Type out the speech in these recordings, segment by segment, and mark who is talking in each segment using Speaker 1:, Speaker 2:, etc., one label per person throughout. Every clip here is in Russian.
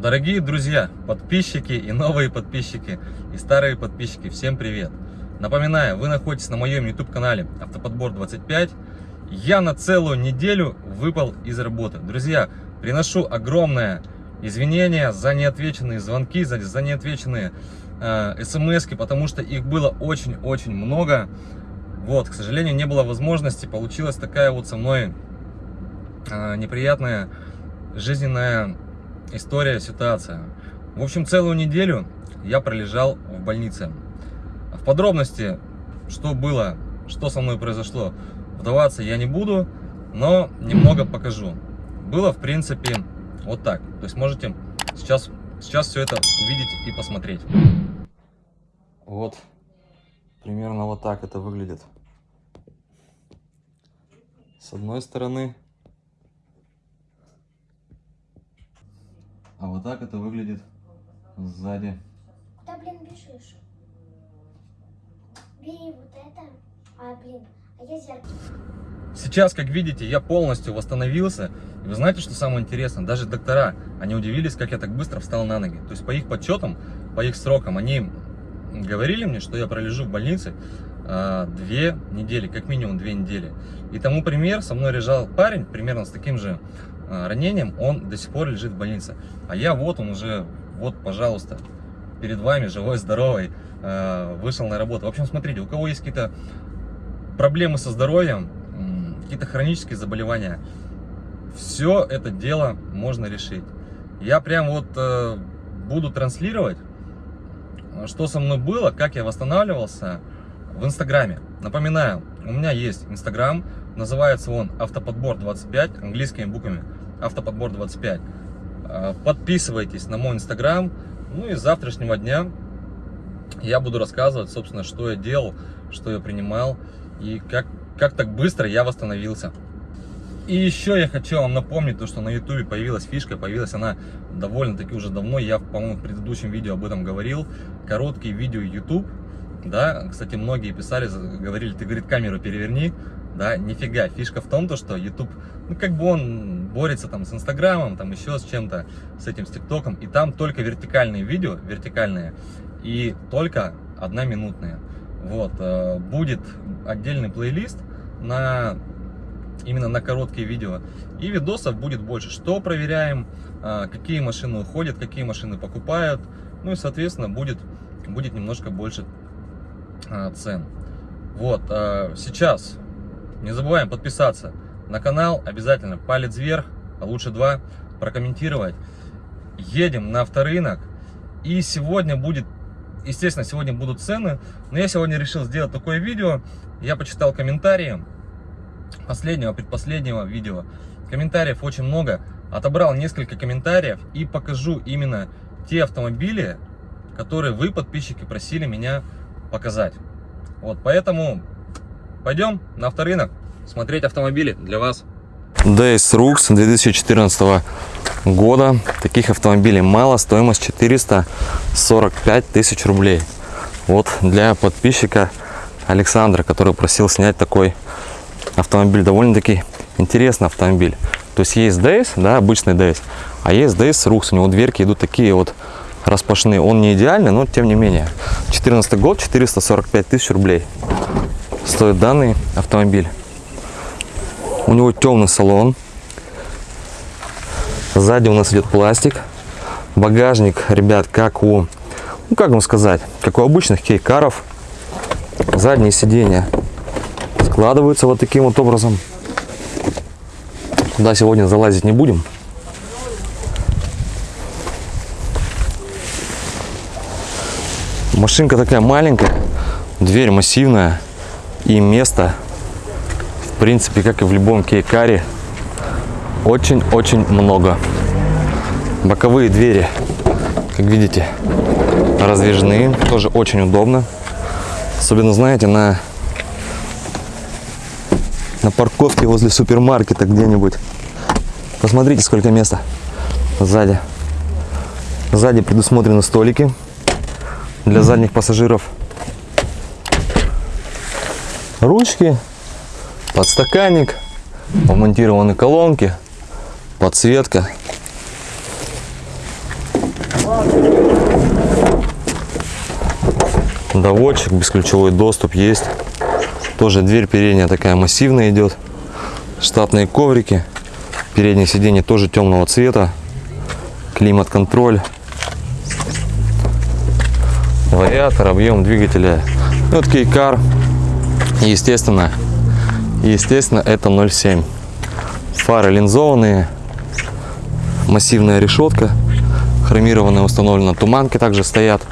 Speaker 1: Дорогие друзья, подписчики и новые подписчики, и старые подписчики, всем привет! Напоминаю, вы находитесь на моем YouTube канале Автоподбор 25. Я на целую неделю выпал из работы. Друзья, приношу огромное извинение за неотвеченные звонки, за, за неотвеченные э, смс, потому что их было очень-очень много. Вот, к сожалению, не было возможности, получилась такая вот со мной э, неприятная жизненная история, ситуация. В общем, целую неделю я пролежал в больнице. В подробности, что было, что со мной произошло, вдаваться я не буду, но немного покажу. Было, в принципе, вот так. То есть можете сейчас, сейчас все это увидеть и посмотреть. Вот, примерно вот так это выглядит. С одной стороны А вот так это выглядит сзади.
Speaker 2: Куда, блин, бежишь? Бери вот это. А, блин, а я зеркало.
Speaker 1: Сейчас, как видите, я полностью восстановился. И вы знаете, что самое интересное? Даже доктора, они удивились, как я так быстро встал на ноги. То есть по их подсчетам, по их срокам, они говорили мне, что я пролежу в больнице э, две недели, как минимум две недели. И тому пример, со мной лежал парень, примерно с таким же ранением, он до сих пор лежит в больнице. А я вот он уже, вот, пожалуйста, перед вами, живой, здоровый, э, вышел на работу. В общем, смотрите, у кого есть какие-то проблемы со здоровьем, какие-то хронические заболевания, все это дело можно решить. Я прям вот э, буду транслировать, что со мной было, как я восстанавливался в Инстаграме. Напоминаю, у меня есть Инстаграм, называется он Автоподбор 25 английскими буквами автоподбор 25. А, подписывайтесь на мой инстаграм. Ну и с завтрашнего дня я буду рассказывать, собственно, что я делал, что я принимал и как, как так быстро я восстановился. И еще я хочу вам напомнить, то, что на ютубе появилась фишка, появилась она довольно-таки уже давно, я, по-моему, в предыдущем видео об этом говорил, короткие видео YouTube, да, кстати, многие писали, говорили, ты, говорит, камеру переверни, да, нифига. Фишка в том, то, что YouTube, ну, как бы он борется там с Инстаграмом, там еще с чем-то, с этим, с ТикТоком, и там только вертикальные видео, вертикальные, и только одноминутные. Вот, э, будет отдельный плейлист на именно на короткие видео, и видосов будет больше. Что проверяем, э, какие машины уходят, какие машины покупают, ну и, соответственно, будет, будет немножко больше э, цен. Вот, сейчас не забываем подписаться на канал, обязательно палец вверх, а лучше два, прокомментировать. Едем на авторынок. И сегодня будет, естественно, сегодня будут цены. Но я сегодня решил сделать такое видео. Я почитал комментарии последнего, предпоследнего видео. Комментариев очень много. Отобрал несколько комментариев и покажу именно те автомобили, которые вы, подписчики, просили меня показать. Вот, поэтому Пойдем на авторынок смотреть автомобили для вас.
Speaker 3: DS Rux 2014 года. Таких автомобилей мало. Стоимость 445 тысяч рублей. Вот для подписчика Александра, который просил снять такой автомобиль. Довольно-таки интересный автомобиль. То есть есть DS, да, обычный DS, а есть DS Rux. У него дверки идут такие вот распашные. Он не идеальный, но тем не менее. 14 год, 445 тысяч рублей стоит данный автомобиль. У него темный салон. Сзади у нас идет пластик. Багажник, ребят, как у, ну как вам сказать, как у обычных кейкаров. Задние сиденья складываются вот таким вот образом. Туда сегодня залазить не будем. Машинка такая маленькая, дверь массивная и места, в принципе, как и в любом кейкаре, очень-очень много. Боковые двери, как видите, раздвижные, тоже очень удобно. Особенно, знаете, на, на парковке возле супермаркета где-нибудь. Посмотрите, сколько места сзади. Сзади предусмотрены столики для задних пассажиров ручки, подстаканник, вмонтированы колонки, подсветка.
Speaker 1: Доводчик, бесключевой доступ есть. Тоже дверь передняя такая массивная идет. Штатные коврики. Переднее сиденье тоже темного цвета. Климат-контроль. Вариатор, объем двигателя. Вот кейкар. И, естественно, естественно, это 0,7. Фары линзованные. Массивная решетка. Хромированная установлена. Туманки также стоят.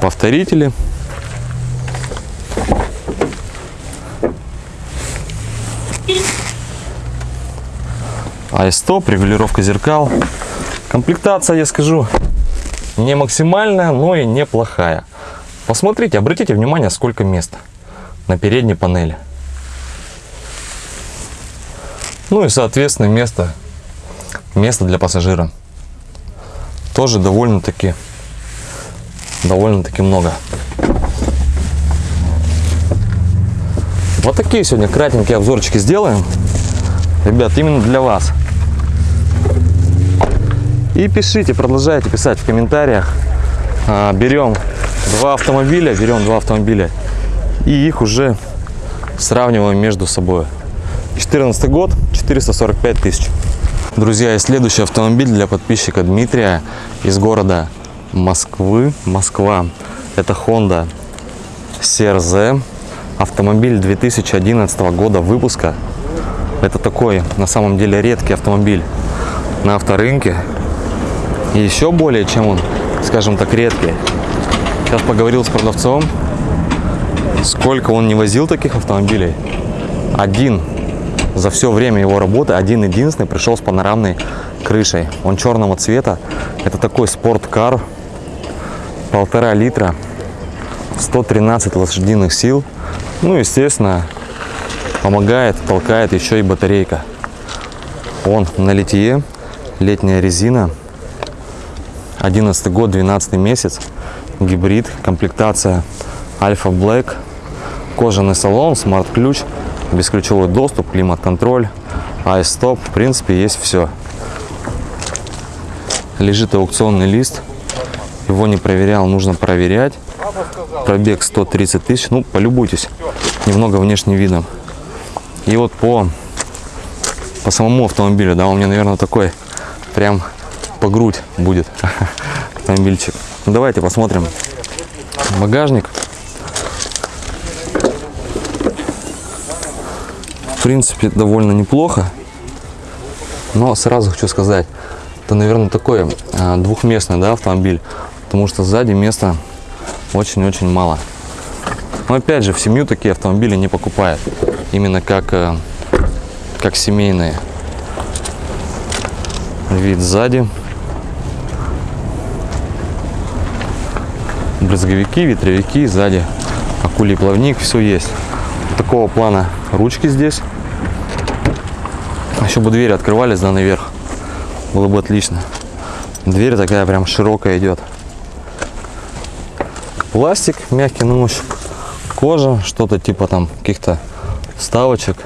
Speaker 1: Повторители. Айстоп, регулировка зеркал. Комплектация, я скажу, не максимальная, но и неплохая. Посмотрите, обратите внимание, сколько места на передней панели. Ну и, соответственно, место, место для пассажира. Тоже довольно-таки, довольно-таки много. Вот такие сегодня кратенькие обзорчики сделаем. Ребят, именно для вас. И пишите, продолжайте писать в комментариях. А, берем два автомобиля, берем два автомобиля и их уже сравниваем между собой. 14 год, 445 тысяч. Друзья, и следующий автомобиль для подписчика Дмитрия из города Москвы, Москва. Это Honda CRZ. Автомобиль 2011 года выпуска. Это такой, на самом деле, редкий автомобиль на авторынке. И еще более, чем он, скажем так, редкий. Сейчас поговорил с продавцом, сколько он не возил таких автомобилей. Один за все время его работы, один единственный пришел с панорамной крышей. Он черного цвета. Это такой спорткар, полтора литра, 113 лошадиных сил. Ну, естественно, помогает, толкает еще и батарейка. Он на литье, летняя резина, 11 год, 12 месяц, гибрид, комплектация Альфа Black, кожаный салон, смарт-ключ, бесключевой доступ, климат-контроль, айстоп, в принципе, есть все. Лежит аукционный лист, его не проверял, нужно проверять. Пробег 130 тысяч, ну, полюбуйтесь, немного внешним видом. И вот по, по самому автомобилю, да, у меня, наверное, такой прям по грудь будет автомобильчик. Ну, давайте посмотрим багажник. В принципе, довольно неплохо. Но сразу хочу сказать, это, наверное, такой а, двухместный да, автомобиль, потому что сзади места очень-очень мало. Но опять же, в семью такие автомобили не покупают, именно как, э, как семейные. Вид сзади. Брызговики, ветровики, сзади акулий плавник, все есть. Такого плана ручки здесь. Еще бы двери открывались да наверх. Было бы отлично. Дверь такая прям широкая идет. Пластик мягкий на ощупь. Кожа, что-то типа там каких-то вставочек.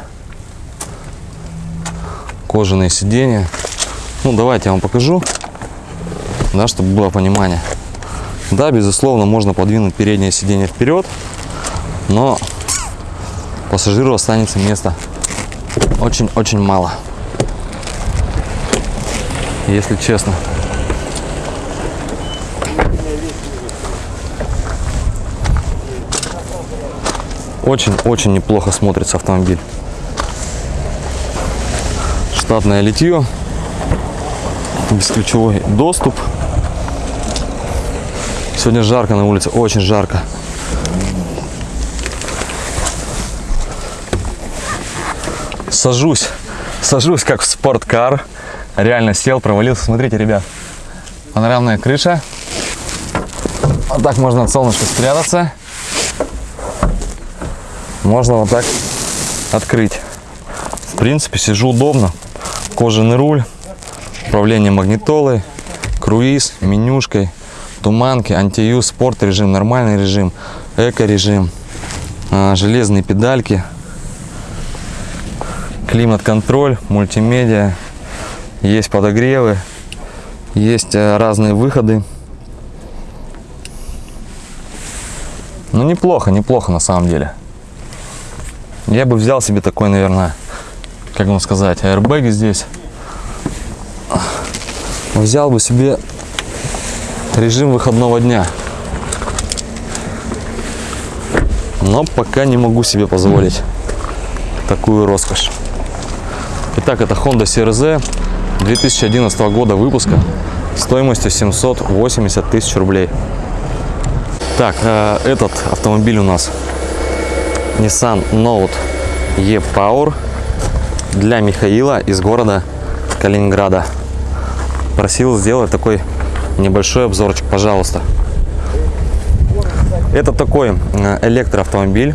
Speaker 1: Кожаные сиденья. Ну, давайте я вам покажу, да, чтобы было понимание. Да, безусловно, можно подвинуть переднее сиденье вперед, но пассажиру останется места очень-очень мало. Если честно. Очень-очень неплохо смотрится автомобиль. Штатное литье, бесключевой доступ. Сегодня жарко на улице, очень жарко. Сажусь, сажусь как в спорткар. Реально сел, провалился. Смотрите, ребят, панорамная крыша. Вот так можно от солнышка спрятаться. Можно вот так открыть. В принципе, сижу удобно. Кожаный руль, управление магнитолой, круиз, менюшкой, туманки, антиюз, спорт режим, нормальный режим, эко режим, а, железные педальки, климат-контроль, мультимедиа, есть подогревы, Есть э, разные выходы. Ну, неплохо, неплохо на самом деле. Я бы взял себе такой, наверное, как вам сказать, аэрбэги здесь. Взял бы себе режим выходного дня. Но пока не могу себе позволить такую роскошь. Итак, это Honda CRZ 2011 года выпуска стоимостью 780 тысяч рублей. Так, э, этот автомобиль у нас Nissan Note E-Power для Михаила из города Калининграда. Просил сделать такой небольшой обзорчик, пожалуйста. Это такой э, электроавтомобиль.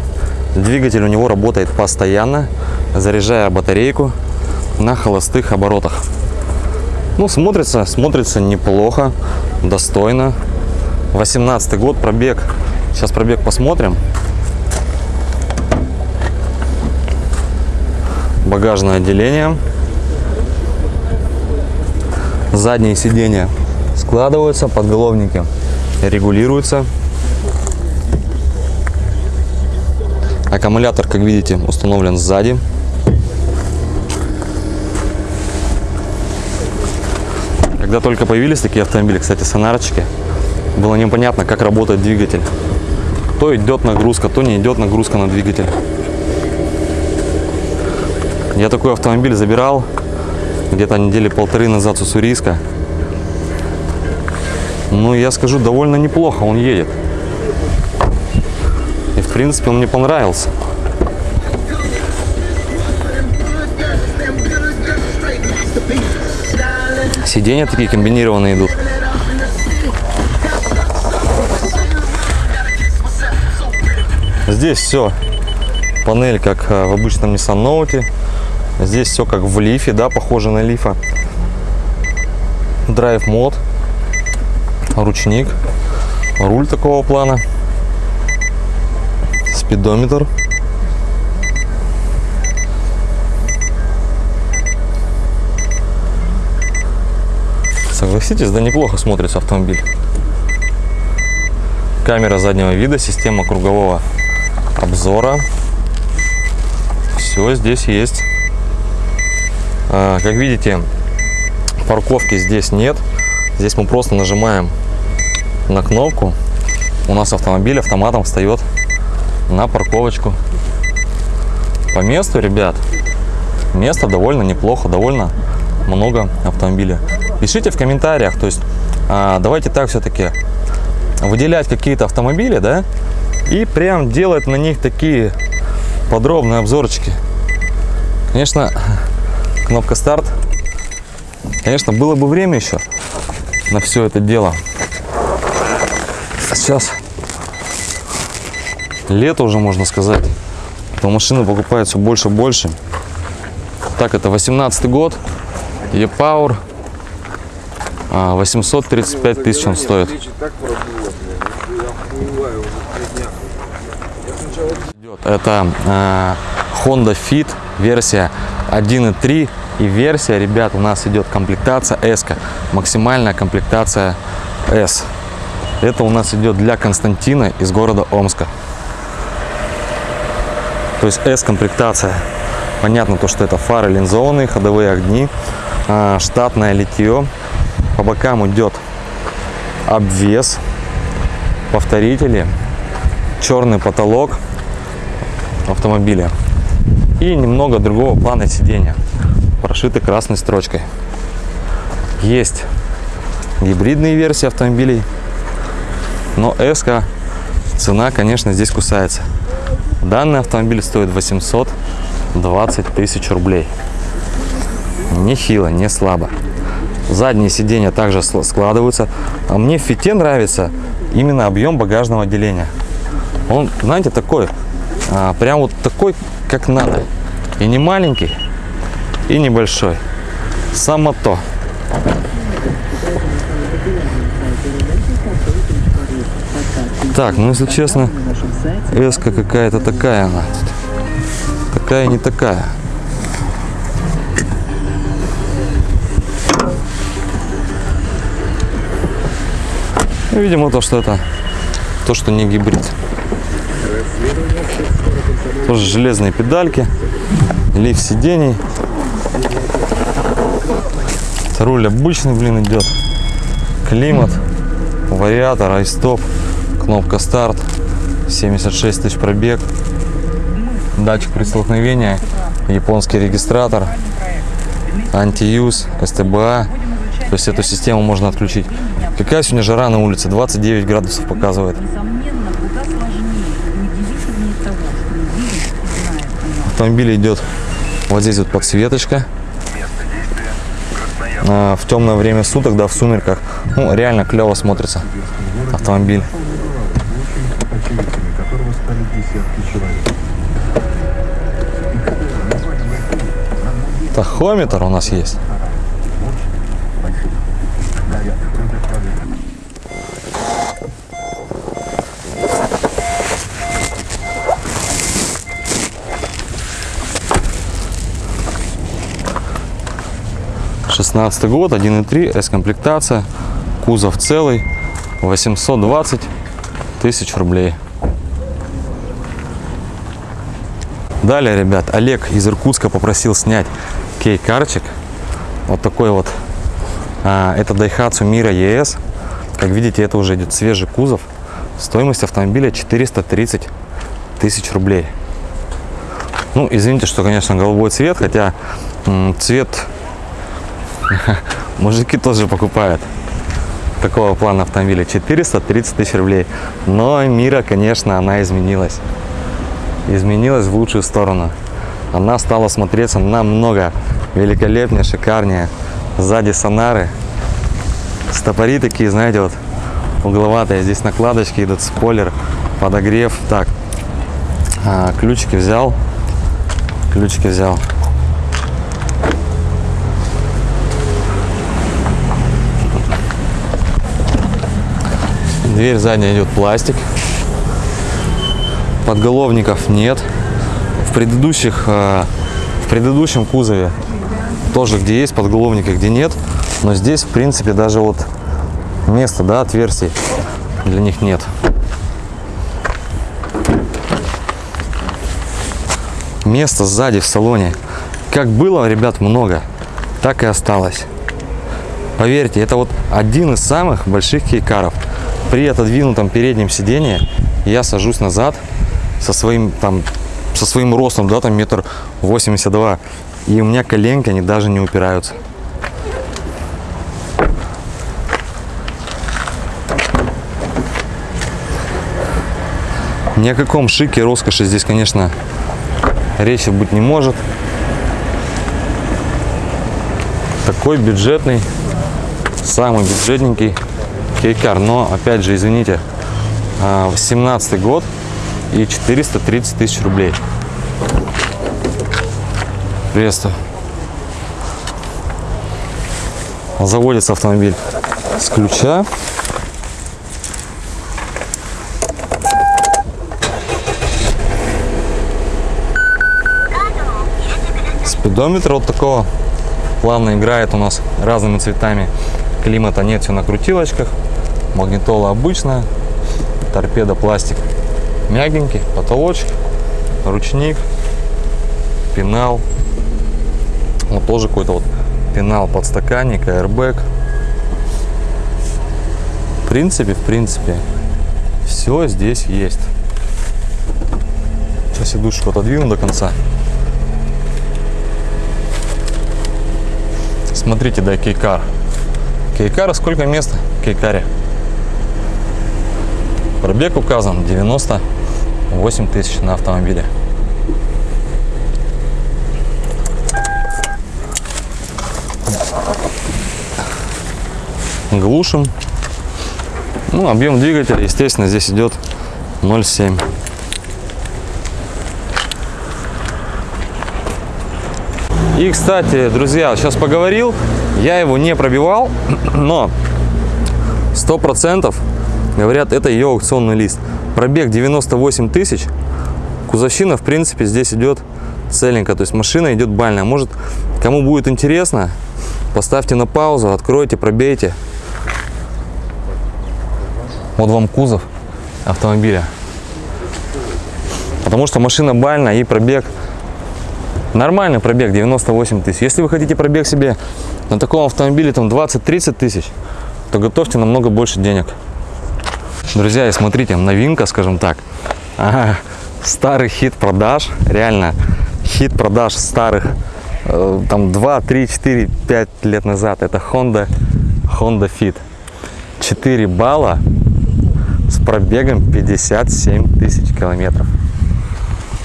Speaker 1: Двигатель у него работает постоянно, заряжая батарейку на холостых оборотах. Ну, смотрится, смотрится неплохо, достойно. 18 год, пробег. Сейчас пробег посмотрим. Багажное отделение. Задние сиденья складываются, подголовники регулируются. Аккумулятор, как видите, установлен сзади. Когда только появились такие автомобили, кстати, сонарочки, было непонятно, как работает двигатель. То идет нагрузка, то не идет нагрузка на двигатель. Я такой автомобиль забирал где-то недели полторы назад с Уссурийска. Ну, я скажу, довольно неплохо он едет. И, в принципе, он мне понравился. Сиденья такие комбинированные идут. Здесь все. Панель, как э, в обычном Nissan Note. Здесь все как в лифе, да, похоже на лифа. Драйв мод. Ручник. Руль такого плана. Спидометр. Согласитесь, да неплохо смотрится автомобиль. Камера заднего вида, система кругового обзора. Все здесь есть. А, как видите, парковки здесь нет. Здесь мы просто нажимаем на кнопку. У нас автомобиль автоматом встает на парковочку. По месту, ребят, место довольно неплохо, довольно много автомобилей. Пишите в комментариях, то есть а, давайте так все-таки выделять какие-то автомобили, да, и прям делать на них такие подробные обзорчики. Конечно, кнопка старт. Конечно, было бы время еще на все это дело. А сейчас лето уже, можно сказать. То машины покупают все больше и больше. Так, это 18 год. E-Power. А, 835 тысяч он стоит. Это э, Honda Fit версия 1.3 и версия, ребят, у нас идет комплектация S, максимальная комплектация S. Это у нас идет для Константина из города Омска. То есть S комплектация. Понятно то, что это фары линзованные, ходовые огни, э, штатное литье. По бокам идет обвес, повторители, черный потолок автомобиля и немного другого плана сидения, прошиты красной строчкой. Есть гибридные версии автомобилей, но S цена, конечно, здесь кусается. Данный автомобиль стоит 820 тысяч рублей. Нехило, не слабо. Задние сиденья также складываются. А мне в фите нравится именно объем багажного отделения. Он, знаете, такой, а, прям вот такой, как надо. И не маленький, и небольшой. Само то. Так, ну если честно, эска какая-то такая она. Такая не такая. Ну, видимо, то, что это то, что не гибрид. Тоже железные педальки, лифт сидений. Руль обычный, блин, идет. Климат, вариатор, айстоп, кнопка старт, 76 тысяч пробег, датчик при столкновении, японский регистратор, антиюз, СТБА. То есть эту систему можно отключить. Какая сегодня жара на улице? 29 градусов показывает. Автомобиле идет вот здесь вот подсветочка. А, В темное время суток, да, в сумерках, ну, реально клево смотрится автомобиль. Тахометр у нас есть. Шестнадцатый год, 1.3, S-комплектация, кузов целый, 820 тысяч рублей. Далее, ребят, Олег из Иркутска попросил снять кей-карчик. Вот такой вот. А, это Daihatsu Mira ES. Как видите, это уже идет свежий кузов. Стоимость автомобиля 430 тысяч рублей. Ну, извините, что, конечно, голубой цвет, хотя цвет мужики тоже покупают. Такого плана автомобиля 430 тысяч рублей. Но Мира, конечно, она изменилась изменилась в лучшую сторону. Она стала смотреться намного великолепнее, шикарнее. Сзади сонары. Стопори такие, знаете, вот угловатые. Здесь накладочки идут, спойлер, подогрев. Так, а, ключики взял. Ключики взял. Дверь задняя идет пластик подголовников нет. В предыдущих, э, в предыдущем кузове тоже где есть подголовники, где нет. Но здесь, в принципе, даже вот места, да, отверстий для них нет. Места сзади в салоне. Как было, ребят, много, так и осталось. Поверьте, это вот один из самых больших кейкаров. При отодвинутом переднем сидении я сажусь назад со своим там со своим ростом, да, там метр восемьдесят два, и у меня коленки, они даже не упираются. Ни о каком шике, роскоши здесь, конечно, речи быть не может. Такой бюджетный, самый бюджетненький кейкар. Но, опять же, извините, 18 год и 430 тысяч рублей. Приветствую. Заводится автомобиль с ключа. Спидометр вот такого плавно играет у нас разными цветами. Климата нет, все на крутилочках. Магнитола обычная. Торпеда пластик мягенький, потолочек, ручник, пенал. Вот тоже какой-то вот пенал подстаканник, airbag. В принципе, в принципе, все здесь есть. Сейчас сидушку отодвину до конца. Смотрите, да, кейкар. Кейкара сколько места? Кейкаре. Пробег указан 98 тысяч на автомобиле. Глушим. Ну, объем двигателя, естественно, здесь идет 0,7. И, кстати, друзья, сейчас поговорил, я его не пробивал, но 100% говорят, это ее аукционный лист. Пробег 98 тысяч, кузовщина, в принципе, здесь идет целенько, то есть машина идет бальная. Может, кому будет интересно, поставьте на паузу, откройте, пробейте. Вот вам кузов автомобиля. Потому что машина бальная и пробег нормальный пробег 98 тысяч. Если вы хотите пробег себе на таком автомобиле там 20-30 тысяч, то готовьте намного больше денег. Друзья, и смотрите, новинка, скажем так. Ага, старый хит продаж, реально хит продаж старых э, там 2, 3, 4, 5 лет назад. Это Honda, Honda Fit. 4 балла с пробегом 57 тысяч километров.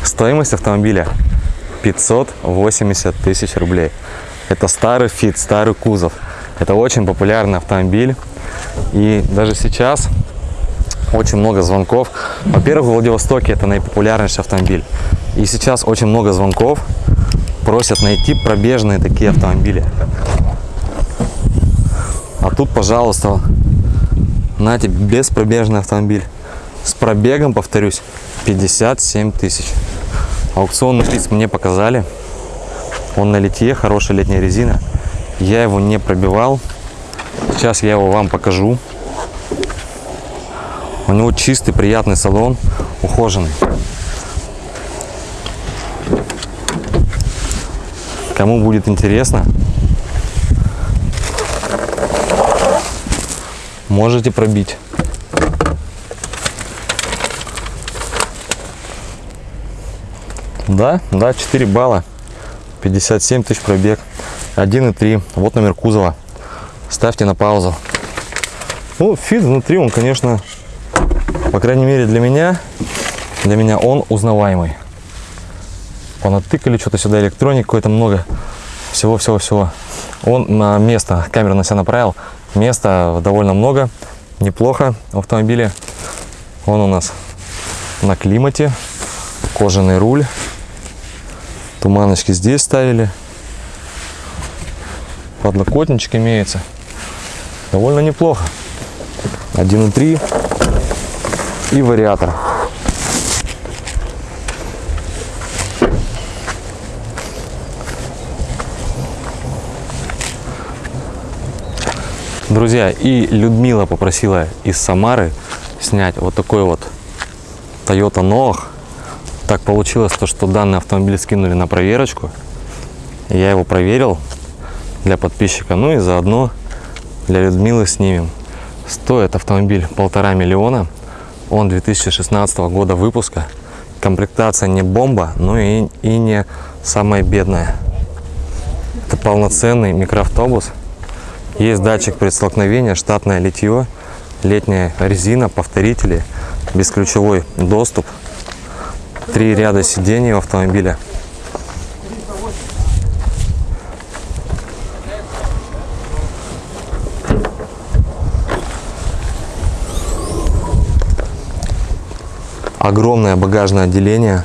Speaker 1: Стоимость автомобиля 580 тысяч рублей. Это старый Fit, старый кузов. Это очень популярный автомобиль. И даже сейчас очень много звонков. Во-первых, в Владивостоке это наипопулярнейший автомобиль. И сейчас очень много звонков просят найти пробежные такие автомобили. А тут, пожалуйста, знаете, беспробежный автомобиль. С пробегом, повторюсь, 57 тысяч. Аукционный приз мне показали. Он на литье, хорошая летняя резина. Я его не пробивал. Сейчас я его вам покажу. У него чистый, приятный салон, ухоженный. Кому будет интересно, можете пробить. Да, да, 4 балла, 57 тысяч пробег, 1,3. Вот номер кузова. Ставьте на паузу. Ну, фит внутри, он, конечно, по крайней мере для меня, для меня он узнаваемый. Понатыкали что-то сюда, электроники какой-то много, всего-всего-всего. Он на место, камеру на себя направил, места довольно много, неплохо в автомобиле. Он у нас на климате, кожаный руль, туманочки здесь ставили, подлокотничек имеется, довольно неплохо. 1.3 и вариатор. Друзья, и Людмила попросила из Самары снять вот такой вот Toyota Noah. Так получилось, то, что данный автомобиль скинули на проверочку. Я его проверил для подписчика, ну и заодно для Людмилы снимем. Стоит автомобиль полтора миллиона. Он 2016 года выпуска. Комплектация не бомба, но и, и не самая бедная. Это полноценный микроавтобус. Есть датчик предстолкновения, штатное литье, летняя резина, повторители, бесключевой доступ, три ряда сидений у автомобиля. Огромное багажное отделение.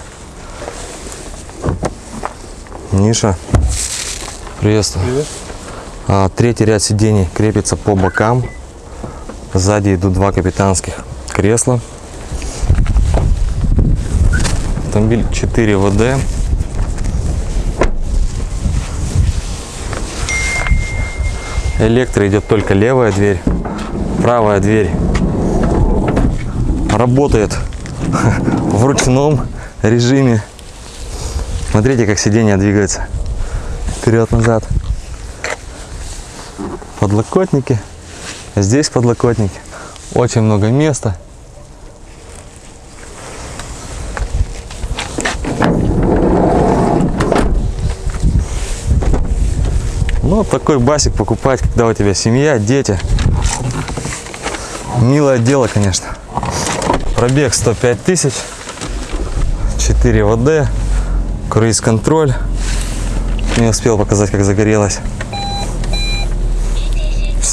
Speaker 1: Ниша. Приветствую. А, Третий ряд сидений крепится по бокам. Сзади идут два капитанских кресла. Автомобиль 4 ВД. Электро идет только левая дверь. Правая дверь работает в ручном режиме. Смотрите, как сиденье двигается вперед-назад подлокотники. Здесь подлокотники. Очень много места. Ну, такой басик покупать, когда у тебя семья, дети. Милое дело, конечно. Пробег 105 тысяч. 4 ВД. Круиз-контроль. Не успел показать, как загорелось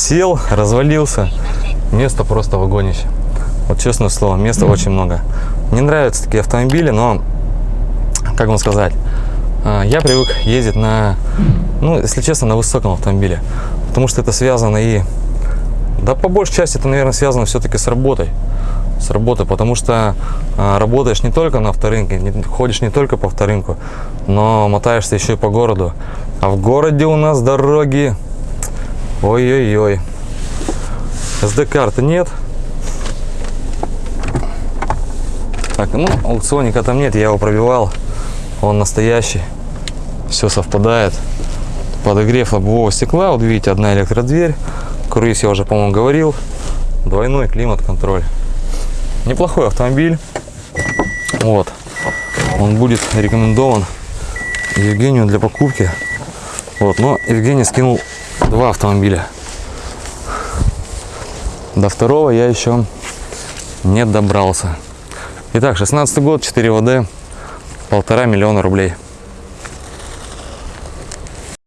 Speaker 1: сел, развалился. Место просто вагонище. Вот честное слово, места очень много. Мне нравятся такие автомобили, но, как вам сказать, а, я привык ездить на, ну, если честно, на высоком автомобиле. Потому что это связано и, да, по большей части это, наверное, связано все-таки с работой. С работой, потому что а, работаешь не только на авторынке, не, ходишь не только по авторынку, но мотаешься еще и по городу. А в городе у нас дороги Ой-ой-ой. SD-карты нет. Так, ну, аукционника там нет, я его пробивал. Он настоящий. Все совпадает. Подогрев лобового стекла. Вот видите, одна электродверь. Круиз я уже, по-моему, говорил. Двойной климат-контроль. Неплохой автомобиль. Вот. Он будет рекомендован Евгению для покупки. Вот, но Евгений скинул два автомобиля. До второго я еще не добрался. Итак, 16 год, 4 ВД, полтора миллиона рублей.